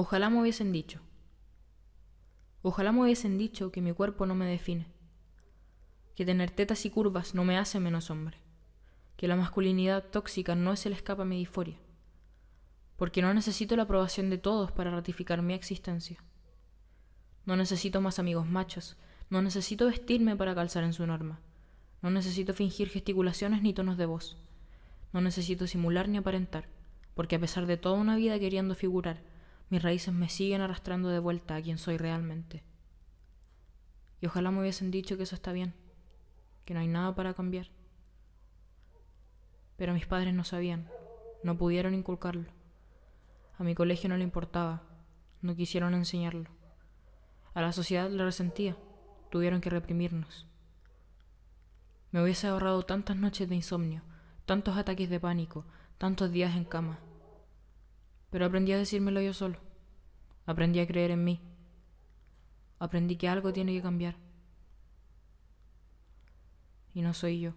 Ojalá me hubiesen dicho. Ojalá me hubiesen dicho que mi cuerpo no me define, que tener tetas y curvas no me hace menos hombre, que la masculinidad tóxica no es el escape a mi disforia, porque no necesito la aprobación de todos para ratificar mi existencia. No necesito más amigos machos, no necesito vestirme para calzar en su norma, no necesito fingir gesticulaciones ni tonos de voz, no necesito simular ni aparentar, porque a pesar de toda una vida queriendo figurar, mis raíces me siguen arrastrando de vuelta a quien soy realmente. Y ojalá me hubiesen dicho que eso está bien, que no hay nada para cambiar. Pero mis padres no sabían, no pudieron inculcarlo. A mi colegio no le importaba, no quisieron enseñarlo. A la sociedad le resentía, tuvieron que reprimirnos. Me hubiese ahorrado tantas noches de insomnio, tantos ataques de pánico, tantos días en cama. Pero aprendí a decírmelo yo solo. Aprendí a creer en mí. Aprendí que algo tiene que cambiar. Y no soy yo.